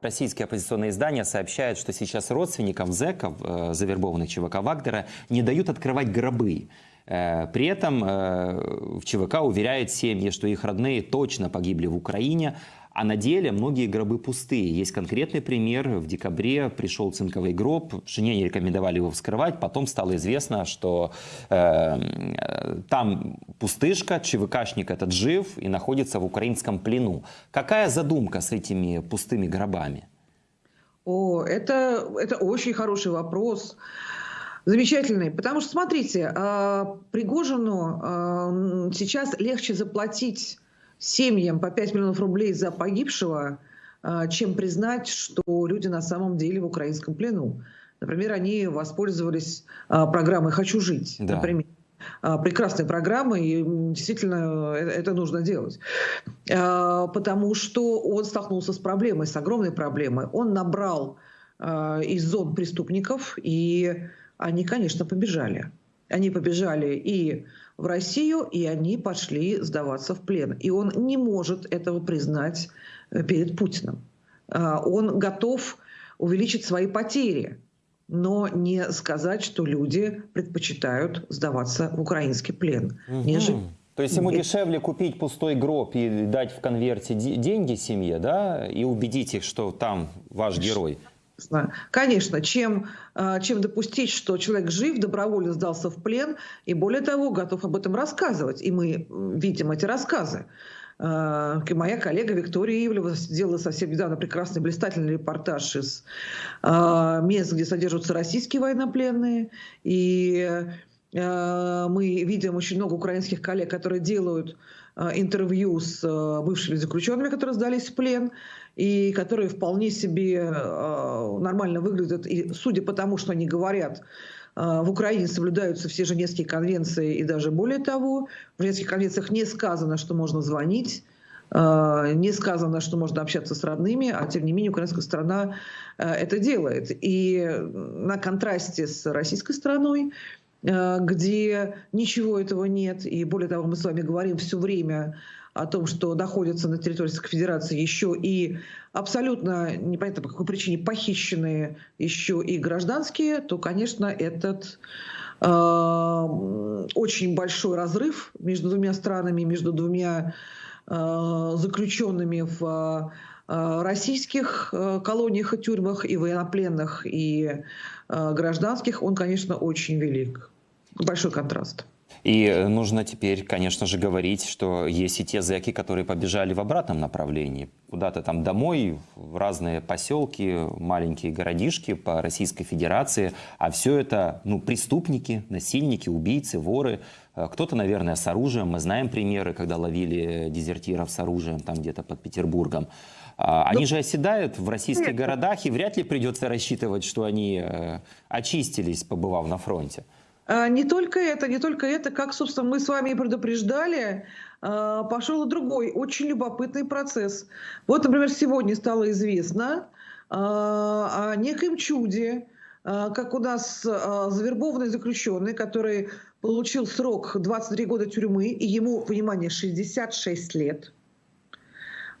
Российские оппозиционные издания сообщают, что сейчас родственникам зэков, э, завербованных ЧВК Вагнера, не дают открывать гробы. Э, при этом э, в ЧВК уверяют семьи, что их родные точно погибли в Украине, а на деле многие гробы пустые. Есть конкретный пример. В декабре пришел цинковый гроб, жене не рекомендовали его вскрывать. Потом стало известно, что э, там пустышка, ЧВКшник этот жив и находится в украинском плену. Какая задумка с этими пустыми гробами? О, это, это очень хороший вопрос. Замечательный. Потому что, смотрите, а, Пригожину а, сейчас легче заплатить семьям по 5 миллионов рублей за погибшего, а, чем признать, что люди на самом деле в украинском плену. Например, они воспользовались а, программой «Хочу жить». Да. Например а, прекрасная программа, и действительно это нужно делать. Потому что он столкнулся с проблемой, с огромной проблемой. Он набрал из зон преступников, и они, конечно, побежали. Они побежали и в Россию, и они пошли сдаваться в плен. И он не может этого признать э, перед Путиным. А, он готов увеличить свои потери, но не сказать, что люди предпочитают сдаваться в украинский плен, угу. нежели то есть ему дешевле купить пустой гроб и дать в конверте деньги семье, да, и убедить их, что там ваш герой. Конечно, чем, а, чем допустить, что человек жив, добровольно сдался в плен, и более того, готов об этом рассказывать. И мы видим эти рассказы. А, моя коллега Виктория Ивлева сделала совсем недавно прекрасный блистательный репортаж из а, мест, где содержатся российские военнопленные. И мы видим очень много украинских коллег, которые делают интервью с бывшими заключенными, которые сдались в плен и которые вполне себе э, нормально выглядят. И судя по тому, что они говорят, э, в Украине соблюдаются все Женевские конвенции, и даже более того, в Женевских конвенциях не сказано, что можно звонить, э, не сказано, что можно общаться с родными, а тем не менее украинская страна это делает. И на контрасте с российской страной, где ничего этого нет, и более того, мы с вами говорим все время о том, что находятся на территории Российской Федерации еще и абсолютно непонятно по какой причине похищенные еще и гражданские, то, конечно, этот э, очень большой разрыв между двумя странами, между двумя э, заключенными в э, российских э, колониях и тюрьмах, и военнопленных, и э, гражданских, он, конечно, очень велик. Большой контраст. И нужно теперь, конечно же, говорить, что есть и те зэки, которые побежали в обратном направлении. Куда-то там домой, в разные поселки, маленькие городишки по Российской Федерации. А все это ну, преступники, насильники, убийцы, воры. Э, кто-то, наверное, с оружием. Мы знаем примеры, когда ловили дезертиров с оружием там где-то под Петербургом. А, они же оседают в российских городах, и вряд ли придется рассчитывать, что они э, очистились, побывав на фронте. А, не только это, не только это, как, собственно, мы с вами и предупреждали, а, пошел другой очень любопытный процесс. Вот, например, сегодня стало известно а, о некоем чуде, как у нас завербованный заключенный, который получил срок 23 года тюрьмы, и ему, внимание, 66 лет.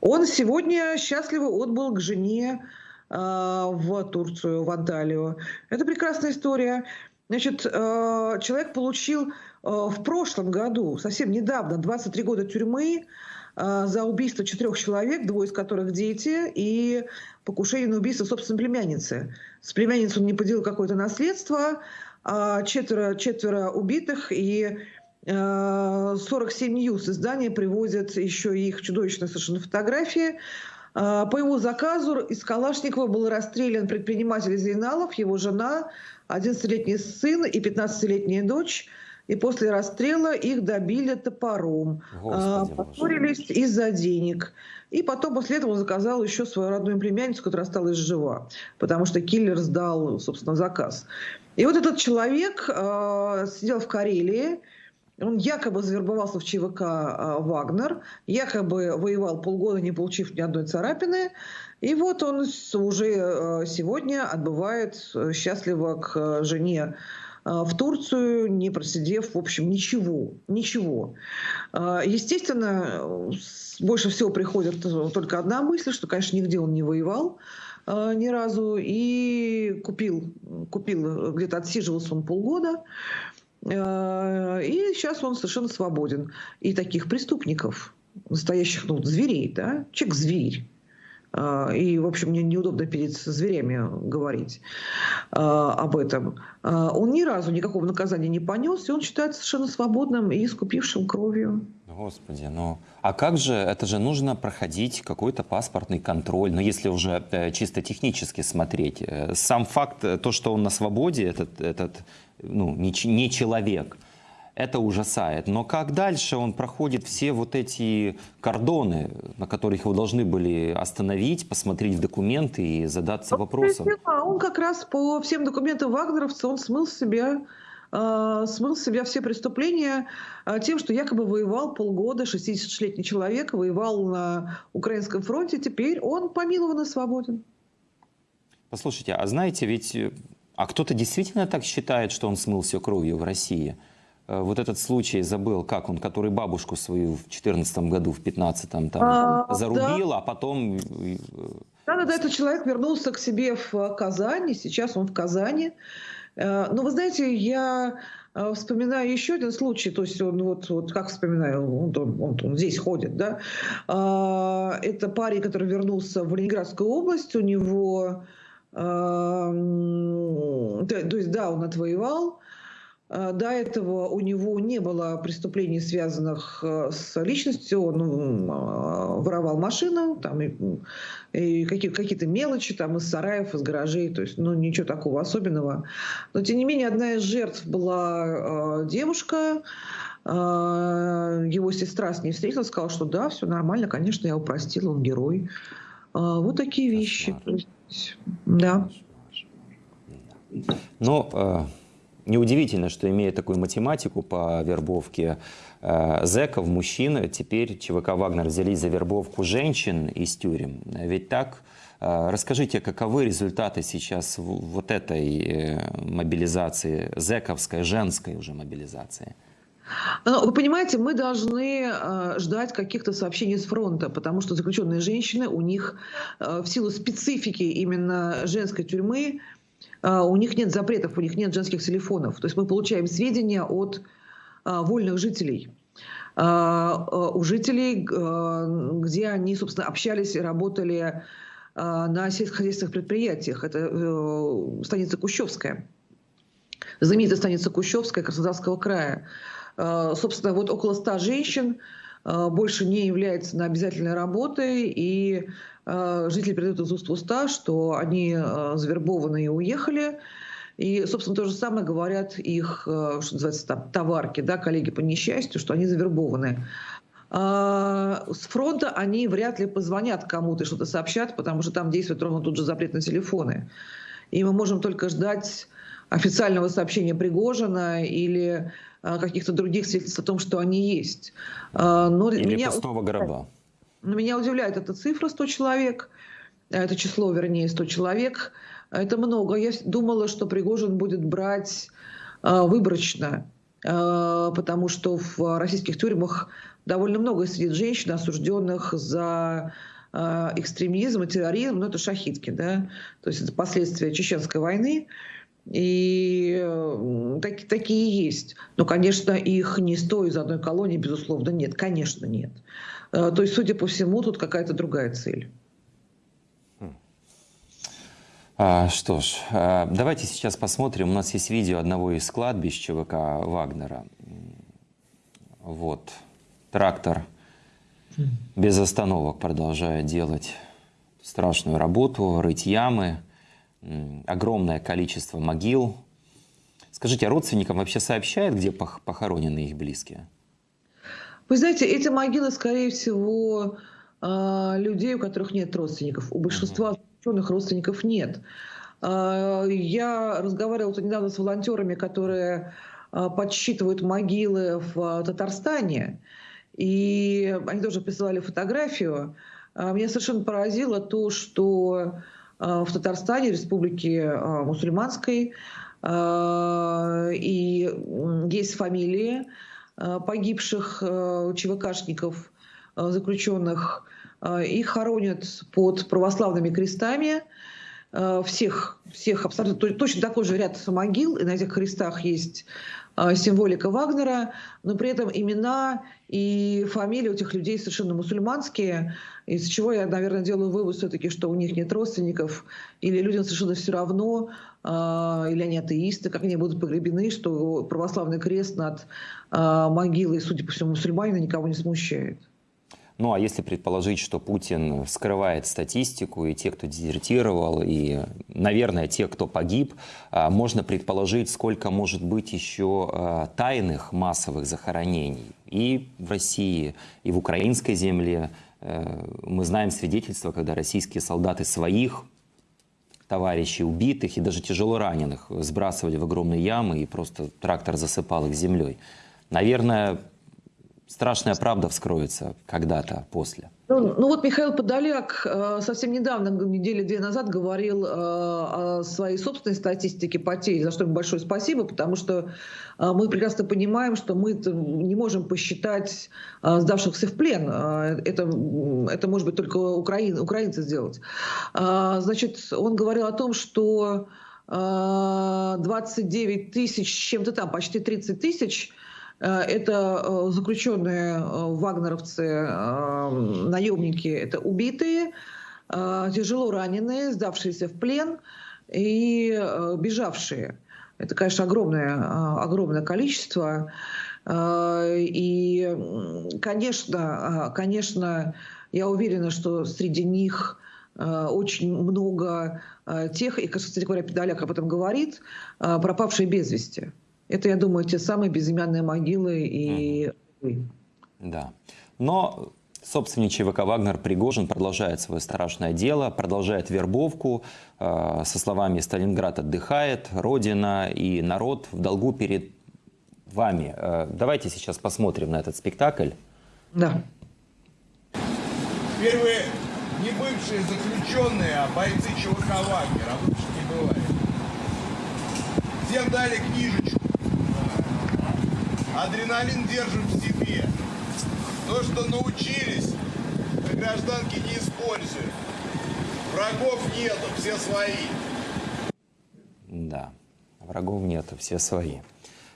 Он сегодня счастливо отбыл к жене в Турцию, в Анталию. Это прекрасная история. Значит, э, человек получил э, в прошлом году, совсем недавно, 23 года тюрьмы э, за убийство четырех человек, двое из которых дети, и покушение на убийство собственной племянницы. С племянницей он не поделил какое-то наследство, а четверо, четверо убитых, и 47 News издания приводят еще их чудовищные совершенно фотографии. По его заказу из Калашникова был расстрелян предприниматель Зейналов, его жена, 11-летний сын и 15-летняя дочь. И после расстрела их добили топором. Господи, Поссорились из-за денег. И потом после этого заказал еще свою родную племянницу, которая осталась жива. Потому что киллер сдал, собственно, заказ. И вот этот человек э, сидел в Карелии, он якобы завербовался в ЧВК э, «Вагнер», якобы воевал полгода, не получив ни одной царапины. И вот он уже э, сегодня отбывает э, счастливо к жене в Турцию, не просидев, в общем, ничего, ничего. Естественно, больше всего приходит только одна мысль, что, конечно, нигде он не воевал, э, ни разу и купил, купил, где-то отсиживался он полгода. Э, и сейчас он совершенно свободен. И таких преступников, настоящих ну, зверей, да, человек-зверь, а, и, в общем, мне неудобно перед зверями говорить а, об этом. Он ни разу никакого наказания не понес, и он считается совершенно свободным и искупившим кровью. Господи, ну а как же, это же нужно проходить какой-то паспортный контроль, ну если уже э, чисто технически смотреть. Э, сам факт, э, то, что он на свободе, этот, этот ну, не, не человек – это ужасает. Но как дальше он проходит все вот эти кордоны, на которых его должны были остановить, посмотреть в документы и задаться вопросом? Он как раз по всем документам вагнеровца, он смыл себя э, смыл с себя все преступления э, тем, что якобы воевал полгода, 66-летний человек, воевал на Украинском фронте, теперь он помилован и свободен. Послушайте, а знаете, ведь а кто-то действительно так считает, что он смыл все кровью в России? Э, вот этот случай забыл, как он, который бабушку свою в 14 году, в 15 там а, зарубил, да. а потом... Э, да, да, этот человек вернулся к себе в Казани, сейчас он в Казани. Э, но вы знаете, я вспоминаю еще один случай, то есть он вот, вот как вспоминаю, он, он, он, он здесь ходит, да. Это парень, который вернулся в Ленинградскую область, у него, то есть да, он отвоевал, а, до этого у него не было преступлений, связанных э, с личностью. Он а, воровал машину, там, и, какие, какие-то мелочи там, из сараев, из гаражей. То есть ну, ничего такого особенного. Но, тем не менее, одна из жертв была э, девушка. Э, его сестра с ней встретилась, сказала, что да, все нормально, конечно, я его простила, он герой. Э, вот такие вещи. Да. Но э, Неудивительно, что имея такую математику по вербовке э, зэков, мужчин, теперь ЧВК «Вагнер» взялись за вербовку женщин из тюрем. Ведь так? Э, расскажите, каковы результаты сейчас вот этой э, мобилизации, зэковской, женской уже мобилизации? Ну, вы понимаете, мы должны э, ждать каких-то сообщений с фронта, потому что заключенные женщины, у них э, в силу специфики именно женской тюрьмы, а, у них нет запретов, у них нет женских телефонов. То есть мы получаем сведения от а, вольных жителей а, у жителей, где они, собственно, общались и работали на сельскохозяйственных предприятиях. Это э, станица Кущевская, знаменитая станица Кущевская Краснодарского края. Собственно, вот около ста женщин больше не является на обязательной работой, и Э, жители передают из уст в уста, что они завербованы и уехали. И, собственно, то же самое говорят их, что называется, там, товарки, да, коллеги по несчастью, что они завербованы. А, с фронта они вряд ли позвонят кому-то, что-то сообщат, потому что там действует ровно тут же запрет на телефоны. И мы можем только ждать официального сообщения Пригожина или каких-то других свидетельств о том, что они есть. А, но или меня... пустого гроба. Меня удивляет эта цифра 100 человек, это число, вернее, 100 человек. Это много. Я думала, что Пригожин будет брать выборочно, потому что в российских тюрьмах довольно много сидит женщин, осужденных за экстремизм и терроризм, но это шахитки, да, то есть это последствия чеченской войны. И так, такие есть. Но, конечно, их не стоит из одной колонии, безусловно, нет. Конечно, нет. Э, то есть, судя по всему, тут какая-то другая цель. А, что ж, а, давайте сейчас посмотрим. У нас есть видео одного из кладбищ ЧВК Вагнера. Вот. Трактор без остановок продолжает делать страшную работу, рыть ямы, огромное количество могил. Скажите, а родственникам вообще сообщают, где похоронены их близкие? Вы знаете, эти могилы, скорее всего, а, людей, у которых нет родственников. У большинства ученых родственников нет. А, я разговаривала недавно с волонтерами, которые а, подсчитывают могилы в Татарстане, и они тоже присылали фотографию. Меня совершенно поразило то, что в Татарстане, республике мусульманской, и есть фамилии, Э, погибших э, ЧВКшников, заключенных. Их хоронят под православными крестами. Всех, всех абсолютно точно такой же ряд могил, и на этих крестах есть символика Вагнера, но при этом имена и фамилии у этих людей совершенно мусульманские, из чего я, наверное, делаю вывод все-таки, что у них нет родственников, или людям совершенно все равно, или они атеисты, как они будут погребены, что православный крест над могилой, судя по всему, мусульманина никого не смущает. Ну а если предположить, что Путин скрывает статистику, и те, кто дезертировал, и, наверное, те, кто погиб, а, можно предположить, сколько может быть еще а, тайных массовых захоронений и в России, и в украинской земле. Э, мы знаем свидетельства, когда российские солдаты своих товарищей убитых и даже тяжело раненых сбрасывали в огромные ямы, и просто трактор засыпал их землей. Наверное, страшная правда вскроется когда-то после. Ну, ну вот Михаил Подоляк э, совсем недавно, недели две назад, говорил э, о своей собственной статистике потерь, за что ему большое спасибо, потому что э, мы прекрасно понимаем, что мы не можем посчитать сдавшихся в плен. Это, это может быть только украин, украинцы сделать. Значит, он говорил о том, что 29 тысяч, чем-то там, почти 30 тысяч Э, это э, заключенные э, вагнеровцы, наемники, это убитые, тяжело раненые, сдавшиеся в плен и бежавшие. Это, конечно, огромное, огромное количество. И, конечно, конечно, я уверена, что среди них очень много тех, и, кстати говоря, Педаляк об этом говорит, пропавшие без вести. Это, я думаю, те самые безымянные могилы и... Да. Но собственник ЧВК «Вагнер» Пригожин продолжает свое страшное дело, продолжает вербовку. Э, со словами «Сталинград отдыхает», «Родина» и «Народ в долгу перед вами». Э, давайте сейчас посмотрим на этот спектакль. Да. Первые не бывшие заключенные, а бойцы ЧВК «Вагнер», а лучше не бывает. Всем дали книжечку Адреналин держим в себе. То, что научились, на гражданке не используем. Врагов нету, все свои. Да, врагов нету, все свои.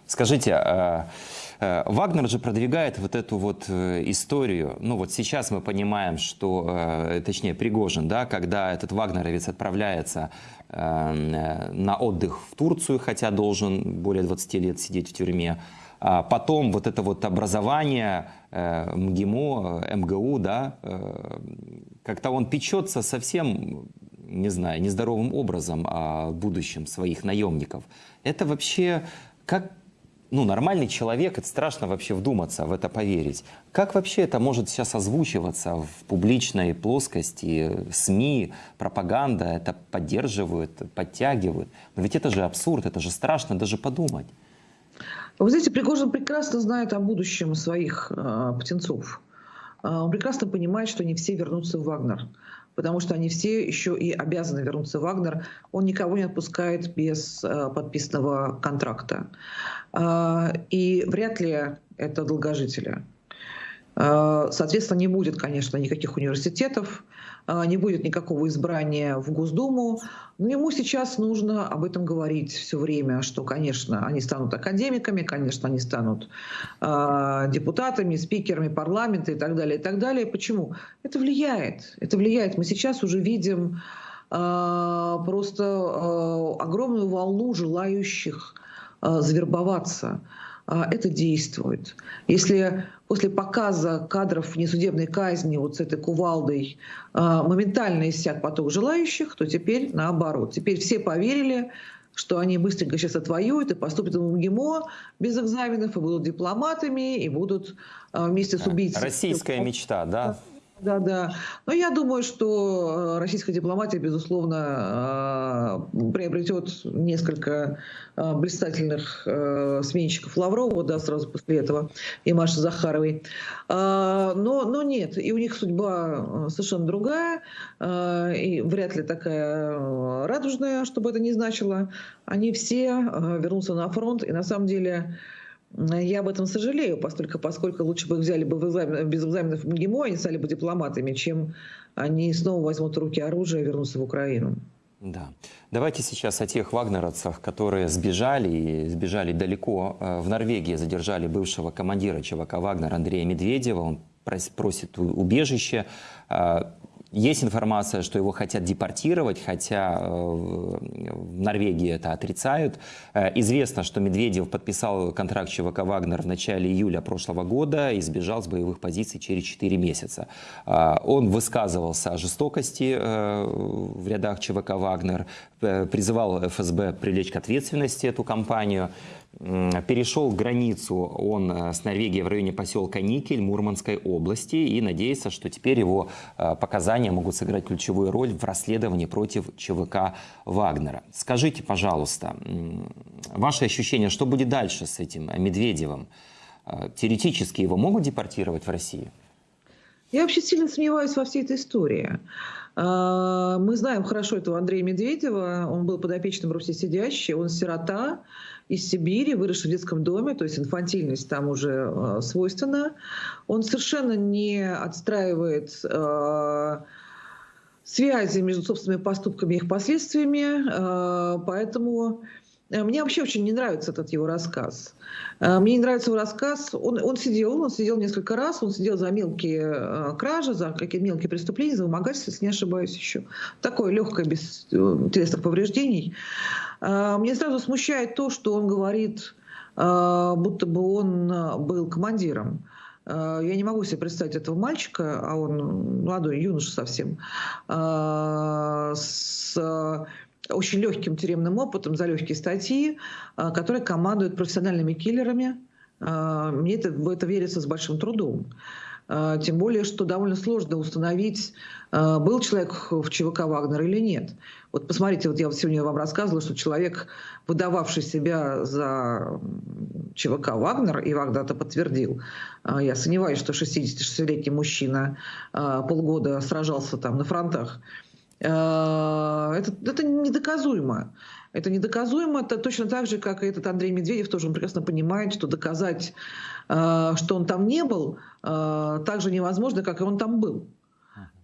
Скажите, а, а, Вагнер же продвигает вот эту вот э, историю. Ну вот сейчас мы понимаем, что, э, точнее, Пригожин, да, когда этот вагнеровец отправляется э, на отдых в Турцию, хотя должен более 20 лет сидеть в тюрьме, а потом вот это вот образование э, МГИМО, МГУ, да, э, как-то он печется совсем, не знаю, нездоровым образом о будущем своих наемников. Это вообще как ну, нормальный человек, это страшно вообще вдуматься, в это поверить. Как вообще это может сейчас озвучиваться в публичной плоскости, СМИ, пропаганда это поддерживают, подтягивают? Но ведь это же абсурд, это же страшно даже подумать. Вы знаете, Пригожин прекрасно знает о будущем своих э, птенцов. Э, он прекрасно понимает, что не все вернутся в Вагнер, потому что они все еще и обязаны вернуться в Вагнер. Он никого не отпускает без э, подписанного контракта. Э, и вряд ли это долгожители. Соответственно, не будет, конечно, никаких университетов, не будет никакого избрания в Госдуму. Но ему сейчас нужно об этом говорить все время, что, конечно, они станут академиками, конечно, они станут э, депутатами, спикерами парламента и так далее, и так далее. Почему? Это влияет. Это влияет. Мы сейчас уже видим просто огромную волну желающих завербоваться. Это действует. Если после показа кадров несудебной казни вот с этой кувалдой а, моментально иссяк поток желающих, то теперь наоборот. Теперь все поверили, что они быстренько сейчас отвоюют и поступят в МГИМО без экзаменов, и будут дипломатами, и будут а, вместе с убийцей. Российская мечта, да? Да, да. Но я думаю, что э, российская дипломатия, безусловно, э, приобретет несколько э, блистательных сменщиков Лаврова, да, сразу после этого, и Маши Захаровой. Но, но нет, и у них судьба совершенно другая, и вряд ли такая радужная, чтобы это не значило. Они все вернутся на фронт, и на самом деле Я об этом сожалею, поскольку, поскольку лучше бы их взяли бы в экзамен, без экзаменов МГИМО, они стали бы дипломатами, чем они снова возьмут в руки оружие и вернутся в Украину. Да. Давайте сейчас о тех вагнеровцах, которые сбежали и сбежали далеко. Э, В Норвегии задержали бывшего командира ЧВК «Вагнер» Андрея Медведева. Он прос- просит убежище. Есть информация, что его хотят депортировать, хотя э, в Норвегии это отрицают. Э, Известно, что Медведев подписал контракт ЧВК «Вагнер» в начале июля прошлого года и сбежал с боевых позиций через 4 месяца. Э, Он высказывался о жестокости в рядах ЧВК «Вагнер», призывал ФСБ привлечь к ответственности эту компанию. Перешел границу он э, с Норвегией в районе поселка Никель Мурманской области и надеется, что теперь его э, показания могут сыграть ключевую роль в расследовании против ЧВК Вагнера. Скажите, пожалуйста, ваши ощущения, что будет дальше с этим Медведевым? Э, Теоретически его могут депортировать в Россию? Я вообще сильно сомневаюсь во всей этой истории. Мы знаем хорошо этого Андрея Медведева. Он был подопечным Руси сидящий. Он сирота из Сибири, выросший в детском доме, то есть инфантильность там уже э, свойственна. Он совершенно не отстраивает э, связи между собственными поступками и их последствиями. Э, Поэтому э, мне вообще очень не нравится этот его рассказ. Э, Мне не нравится его рассказ. Он, он сидел, он сидел несколько раз, он сидел за мелкие э, кражи, за какие-то мелкие преступления, за вымогательство, если не ошибаюсь еще. Такое легкое, без телесных повреждений. Э, Мне сразу смущает то, что он говорит, э, будто бы он э, был командиром. Я не могу себе представить этого мальчика, а он молодой, юноша совсем, с очень легким тюремным опытом за легкие статьи, который командует профессиональными киллерами. Мне это, в это верится с большим трудом. Э, Тем более, что довольно сложно установить, э, был человек в ЧВК «Вагнер» или нет. Вот посмотрите, вот я вот сегодня вам рассказывала, что человек, выдававший себя за ЧВК «Вагнер», и Вагнер это подтвердил, э, я сомневаюсь, что 66-летний мужчина полгода сражался там на фронтах, это, это недоказуемо. Это недоказуемо. Это точно так же, как и этот Андрей Медведев, тоже он прекрасно понимает, что доказать, что он там не был, э, так же невозможно, как и он там был.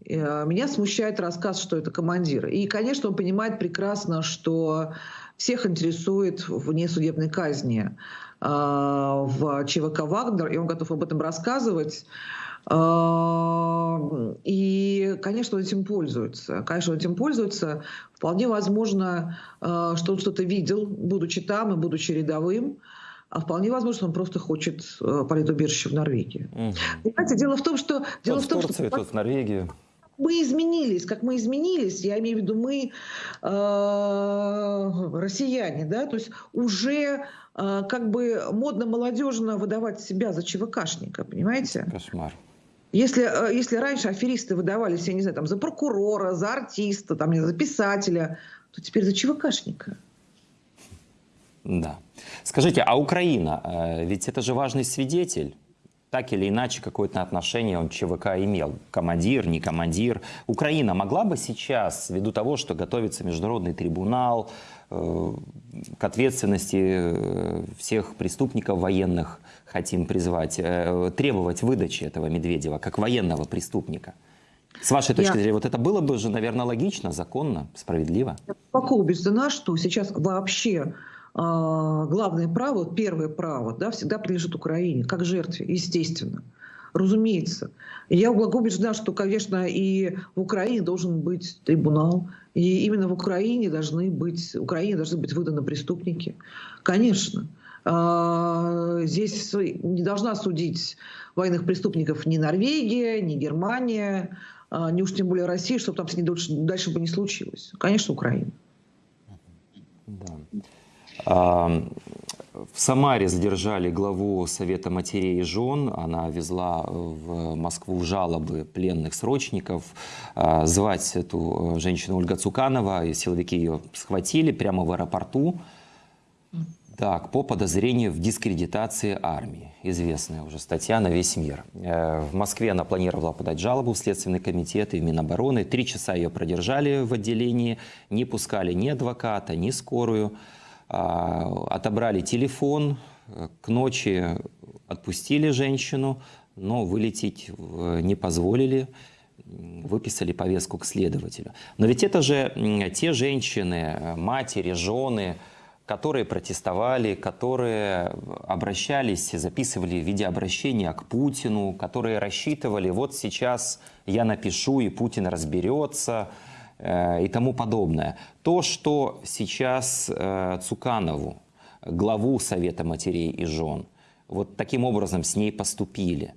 Э, Меня смущает рассказ, что это командир. И, конечно, он понимает прекрасно, что всех интересует внесудебной казни э, в ЧВК «Вагнер», и он готов об этом рассказывать. Э, И, конечно, он этим пользуется. Конечно, он этим пользуется. Вполне возможно, э, что он что-то видел, будучи там и будучи рядовым. А вполне возможно, что он просто хочет э, политубежище в Норвегии. Мгм. Понимаете, дело в том, что... Дело Тот в том, в Турцию, что тот в Норвегию. мы изменились, как мы изменились, я имею в виду мы, э, россияне, да, то есть уже э, как бы модно-молодежно выдавать себя за ЧВКшника, понимаете? Кошмар. Если, э, если раньше аферисты выдавались, я не знаю, там, за прокурора, за артиста, там, за писателя, то теперь за ЧВКшника. Да. Скажите, а Украина, э, ведь это же важный свидетель. Так или иначе, какое-то отношение он ЧВК имел. Командир, не командир. Украина могла бы сейчас, ввиду того, что готовится международный трибунал, э, к ответственности э, всех преступников военных хотим призвать, э, требовать выдачи этого Медведева как военного преступника? С вашей точки Я- зрения, вот это было бы же, наверное, логично, законно, справедливо? глубоко убеждена, что сейчас вообще главное право, первое право, да, всегда принадлежит Украине, как жертве, естественно. Разумеется. Я глубоко убеждена, что, конечно, и в Украине должен быть трибунал, и именно в Украине должны быть, Украине должны быть выданы преступники. Конечно. А, Здесь не должна судить военных преступников ни Норвегия, ни Германия, а, ни уж тем более Россия, чтобы там с ней дальше, дальше бы не случилось. Конечно, Украина. Да. В Самаре задержали главу Совета матерей и жен. Она везла в Москву жалобы пленных срочников. А, Звать эту э, женщину Ольга Цуканова, и силовики ее схватили прямо в аэропорту. Так, по подозрению в дискредитации армии. Известная уже статья на весь мир. Э, В Москве она планировала подать жалобу в Следственный комитет и в Минобороны. Три часа ее продержали в отделении, не пускали ни адвоката, ни скорую. А, Отобрали телефон, Э, К ночи отпустили женщину, но вылететь не позволили, выписали повестку к следователю. Но ведь это же те женщины, э, матери, жены, которые протестовали, которые обращались, записывали видеообращения к Путину, которые рассчитывали, вот сейчас я напишу, и Путин разберется и тому подобное. То, что сейчас э, Цуканову, главу Совета матерей и жен, вот таким образом с ней поступили.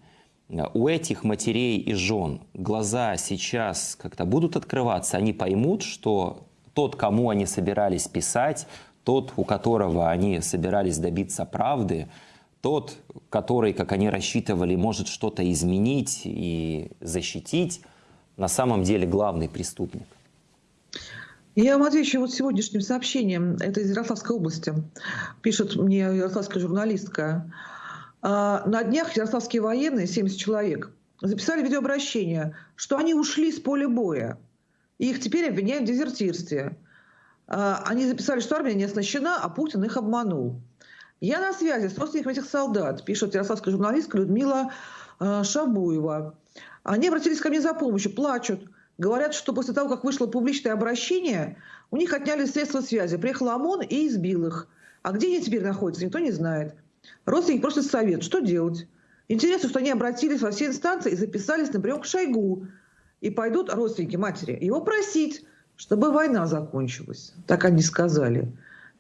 Э, У этих матерей и жен глаза сейчас как-то будут открываться, они поймут, что тот, кому они собирались писать, тот, у которого они собирались добиться правды, тот, который, как они рассчитывали, может что-то изменить и защитить, на самом деле главный преступник. Я вам отвечу вот сегодняшним сообщением. Это из Ярославской области. Пишет мне ярославская журналистка. А, На днях ярославские военные, 70 человек, записали видеообращение, что они ушли с поля боя. И их теперь обвиняют в дезертирстве. А, Они записали, что армия не оснащена, а Путин их обманул. Я на связи с родственниками этих солдат, пишет ярославская журналистка Людмила э, Шабуева. Они обратились ко мне за помощью, плачут. Говорят, что после того, как вышло публичное обращение, у них отняли средства связи. Приехал ОМОН и избил их. А где они теперь находятся, никто не знает. Родственники просят совет, что делать. Интересно, что они обратились во все инстанции и записались на прием к Шойгу. И пойдут родственники матери его просить, чтобы война закончилась. Так они сказали.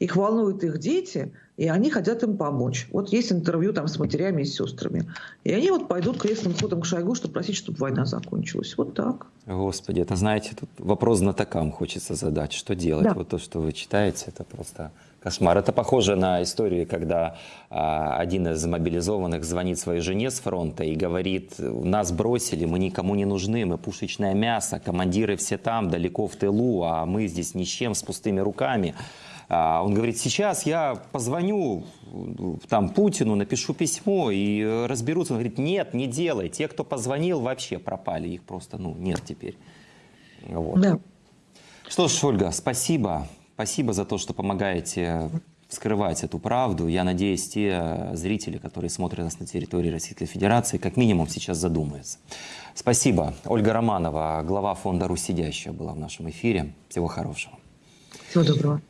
Их волнуют их дети, и они хотят им помочь. Вот есть интервью там с матерями и с сестрами. И они вот пойдут крестным ходом к Шойгу, чтобы просить, чтобы война закончилась. Вот так. Господи, это, знаете, тут вопрос знатокам хочется задать. Что делать? Да. Вот то, что вы читаете, это просто кошмар. Это похоже на историю, когда а, один из мобилизованных звонит своей жене с фронта и говорит, нас бросили, мы никому не нужны, мы пушечное мясо, командиры все там, далеко в тылу, а мы здесь ни с чем, с пустыми руками. А, Он говорит, сейчас я позвоню там Путину, напишу письмо и разберутся. Он говорит, нет, не делай. Те, кто позвонил, вообще пропали. Их просто, ну, нет теперь. Вот. Да. Что ж, Ольга, спасибо. Спасибо за то, что помогаете скрывать эту правду. Я надеюсь, те зрители, которые смотрят нас на территории Российской Федерации, как минимум сейчас задумаются. Спасибо. Ольга Романова, глава фонда «Русь сидящая» была в нашем эфире. Всего хорошего. Всего доброго.